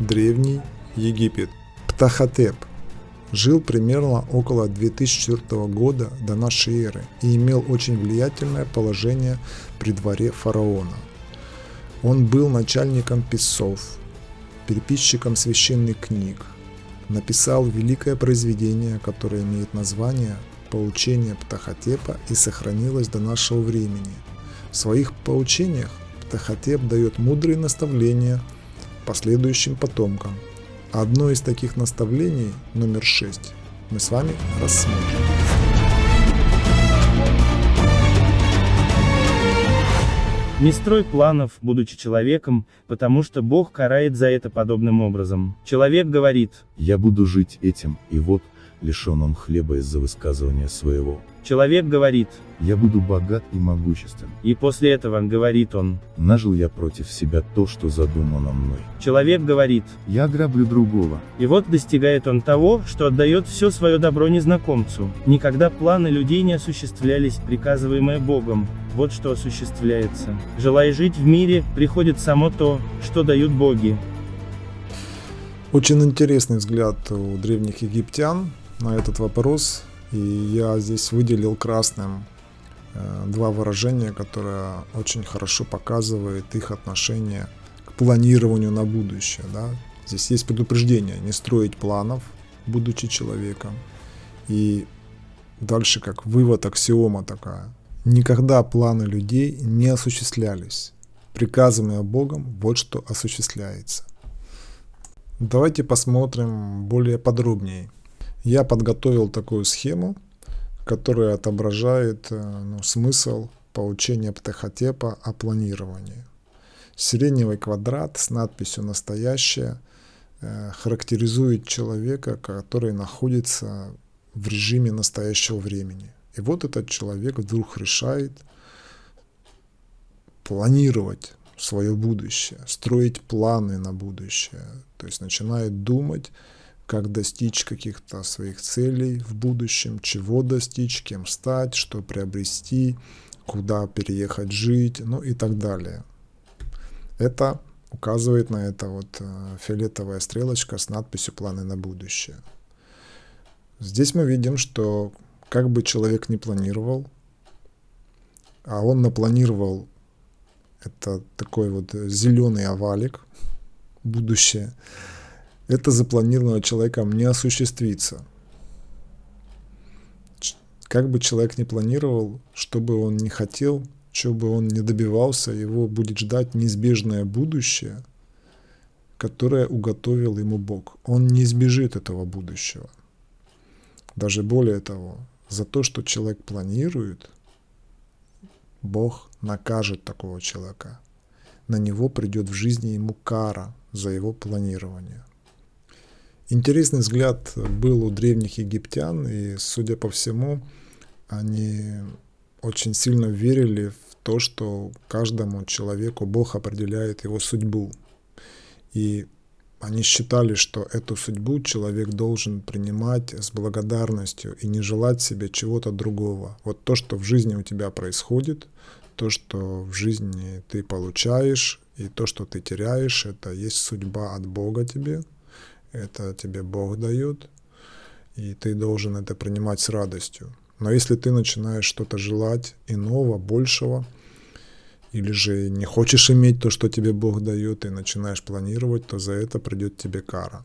Древний Египет. Птахотеп жил примерно около 2004 года до нашей эры и имел очень влиятельное положение при дворе фараона. Он был начальником писцов, переписчиком священных книг, написал великое произведение, которое имеет название «Поучение Птахотепа» и сохранилось до нашего времени. В своих поучениях Птахотеп дает мудрые наставления последующим потомкам. Одно из таких наставлений, номер 6, мы с вами рассмотрим. Не строй планов, будучи человеком, потому что Бог карает за это подобным образом. Человек говорит, «Я буду жить этим, и вот, лишен он хлеба из-за высказывания своего. Человек говорит, я буду богат и могуществен. И после этого говорит он, нажил я против себя то, что задумано мной. Человек говорит, я ограблю другого. И вот достигает он того, что отдает все свое добро незнакомцу. Никогда планы людей не осуществлялись, приказываемые Богом. Вот что осуществляется. Желая жить в мире, приходит само то, что дают боги. Очень интересный взгляд у древних египтян на этот вопрос. И я здесь выделил красным э, два выражения, которые очень хорошо показывают их отношение к планированию на будущее. Да? Здесь есть предупреждение не строить планов, будучи человеком. И дальше как вывод, аксиома такая. Никогда планы людей не осуществлялись. Приказанное Богом вот что осуществляется. Давайте посмотрим более подробнее. Я подготовил такую схему, которая отображает э, ну, смысл получения птахотепа о планировании. Сиреневый квадрат с надписью «Настоящее» э, характеризует человека, который находится в режиме настоящего времени. И вот этот человек вдруг решает планировать свое будущее, строить планы на будущее, то есть начинает думать, как достичь каких-то своих целей в будущем, чего достичь, кем стать, что приобрести, куда переехать жить, ну и так далее. Это указывает на это вот э, фиолетовая стрелочка с надписью «Планы на будущее». Здесь мы видим, что как бы человек не планировал, а он напланировал это такой вот зеленый овалик, будущее, это запланированное человеком не осуществится. Как бы человек ни планировал, что бы он ни хотел, что бы он ни добивался, его будет ждать неизбежное будущее, которое уготовил ему Бог. Он не избежит этого будущего. Даже более того, за то, что человек планирует, Бог накажет такого человека. На него придет в жизни ему кара за его планирование. Интересный взгляд был у древних египтян, и, судя по всему, они очень сильно верили в то, что каждому человеку Бог определяет его судьбу. И они считали, что эту судьбу человек должен принимать с благодарностью и не желать себе чего-то другого. Вот то, что в жизни у тебя происходит, то, что в жизни ты получаешь, и то, что ты теряешь, это есть судьба от Бога тебе, это тебе Бог дает, и ты должен это принимать с радостью. Но если ты начинаешь что-то желать иного, большего, или же не хочешь иметь то, что тебе Бог дает, и начинаешь планировать, то за это придет тебе кара.